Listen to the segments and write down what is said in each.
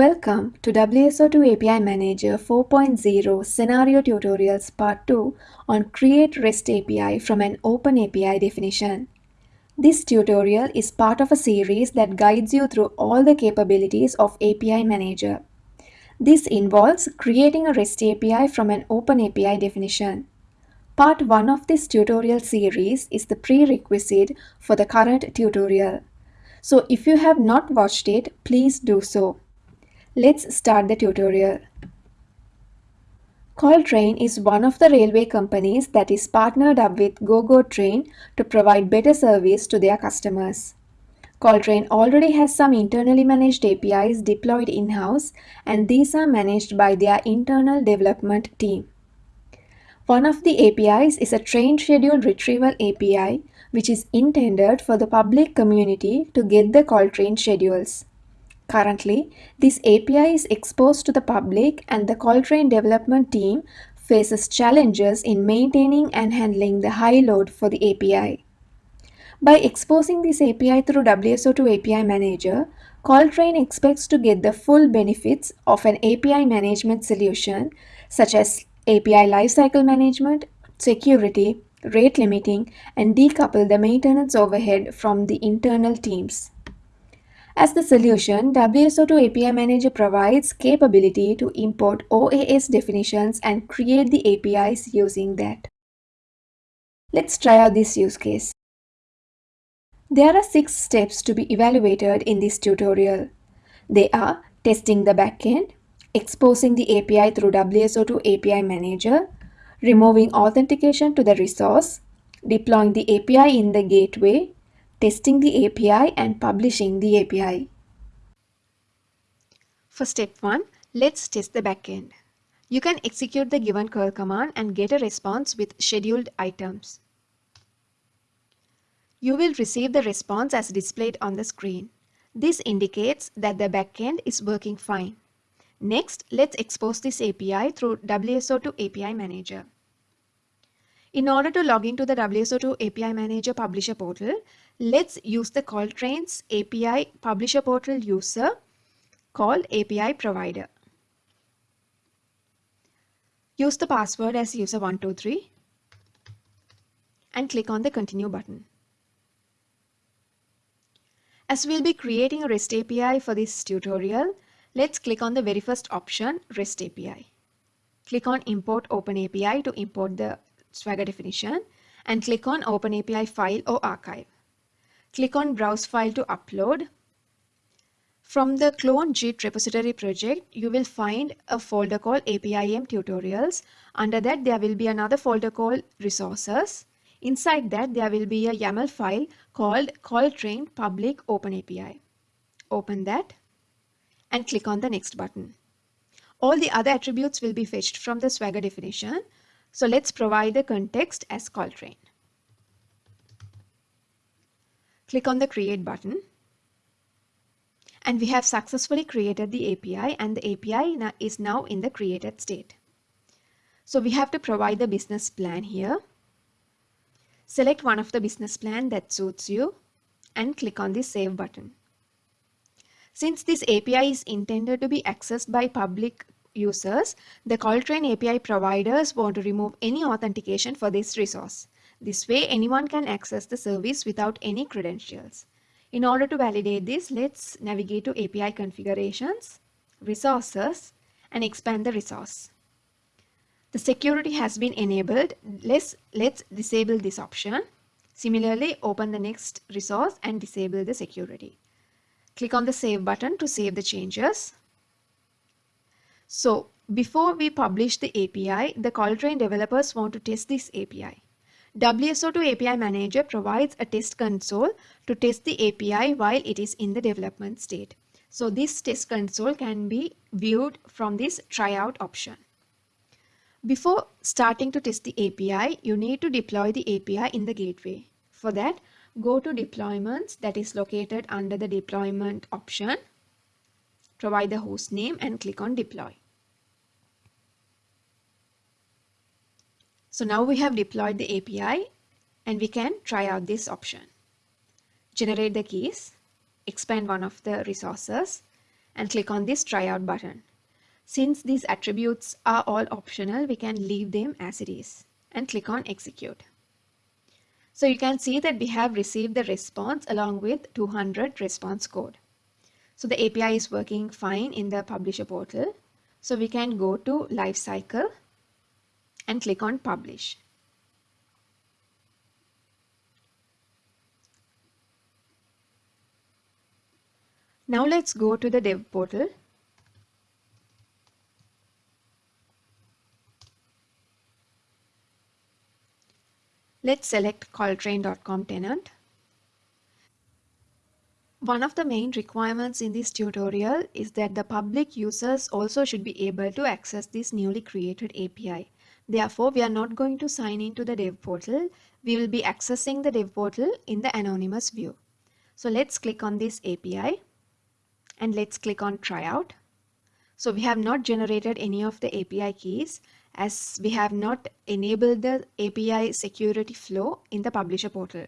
Welcome to WSO2 API Manager 4.0 Scenario Tutorials Part 2 on Create REST API from an Open API definition. This tutorial is part of a series that guides you through all the capabilities of API Manager. This involves creating a REST API from an Open API definition. Part 1 of this tutorial series is the prerequisite for the current tutorial. So if you have not watched it, please do so. Let's start the tutorial. Caltrain is one of the railway companies that is partnered up with GoGo Train to provide better service to their customers. Caltrain already has some internally managed APIs deployed in-house and these are managed by their internal development team. One of the APIs is a train schedule retrieval API which is intended for the public community to get the Caltrain schedules. Currently, this API is exposed to the public and the Caltrain development team faces challenges in maintaining and handling the high load for the API. By exposing this API through WSO2 API Manager, Caltrain expects to get the full benefits of an API management solution such as API lifecycle management, security, rate limiting, and decouple the maintenance overhead from the internal teams. As the solution, WSO2 API Manager provides capability to import OAS definitions and create the APIs using that. Let's try out this use case. There are six steps to be evaluated in this tutorial. They are testing the backend, exposing the API through WSO2 API Manager, removing authentication to the resource, deploying the API in the gateway, testing the API and publishing the API. For step 1, let's test the backend. You can execute the given curl command and get a response with scheduled items. You will receive the response as displayed on the screen. This indicates that the backend is working fine. Next, let's expose this API through WSO2 API Manager. In order to log into the WSO2 API Manager Publisher portal, let's use the Caltrain's API Publisher portal user called API Provider. Use the password as user123 and click on the Continue button. As we'll be creating a REST API for this tutorial, let's click on the very first option, REST API. Click on Import open API to import the Swagger definition and click on Open API file or archive. Click on Browse file to upload. From the clone Git repository project, you will find a folder called APIM tutorials. Under that, there will be another folder called resources. Inside that, there will be a YAML file called Caltrain public open API. Open that and click on the next button. All the other attributes will be fetched from the Swagger definition. So let's provide the context as Caltrain. Click on the create button. And we have successfully created the API and the API is now in the created state. So we have to provide the business plan here. Select one of the business plan that suits you and click on the save button. Since this API is intended to be accessed by public users, the Caltrain API providers want to remove any authentication for this resource. This way, anyone can access the service without any credentials. In order to validate this, let's navigate to API configurations, resources, and expand the resource. The security has been enabled. Let's, let's disable this option. Similarly, open the next resource and disable the security. Click on the save button to save the changes. So before we publish the API, the Caltrain developers want to test this API. WSO2 API Manager provides a test console to test the API while it is in the development state. So this test console can be viewed from this tryout option. Before starting to test the API, you need to deploy the API in the gateway. For that, go to deployments that is located under the deployment option. Provide the host name and click on deploy. So now we have deployed the API and we can try out this option. Generate the keys, expand one of the resources and click on this try out button. Since these attributes are all optional, we can leave them as it is and click on execute. So you can see that we have received the response along with 200 response code. So the API is working fine in the publisher portal. So we can go to lifecycle and click on publish. Now let's go to the dev portal. Let's select Caltrain.com tenant. One of the main requirements in this tutorial is that the public users also should be able to access this newly created API. Therefore, we are not going to sign into the dev portal. We will be accessing the dev portal in the anonymous view. So let's click on this API and let's click on tryout. So we have not generated any of the API keys as we have not enabled the API security flow in the publisher portal.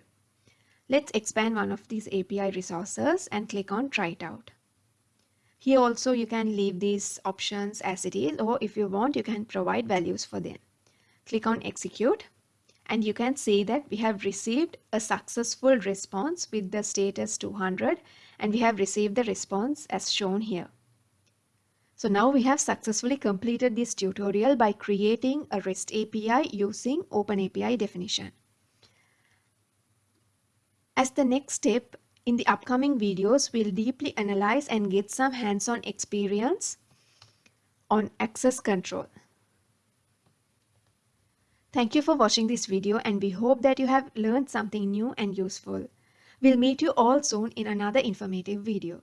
Let's expand one of these API resources and click on try it out. Here also you can leave these options as it is or if you want you can provide values for them. Click on execute and you can see that we have received a successful response with the status 200 and we have received the response as shown here. So now we have successfully completed this tutorial by creating a REST API using OpenAPI definition. As the next step, in the upcoming videos, we'll deeply analyze and get some hands-on experience on access control. Thank you for watching this video and we hope that you have learned something new and useful. We'll meet you all soon in another informative video.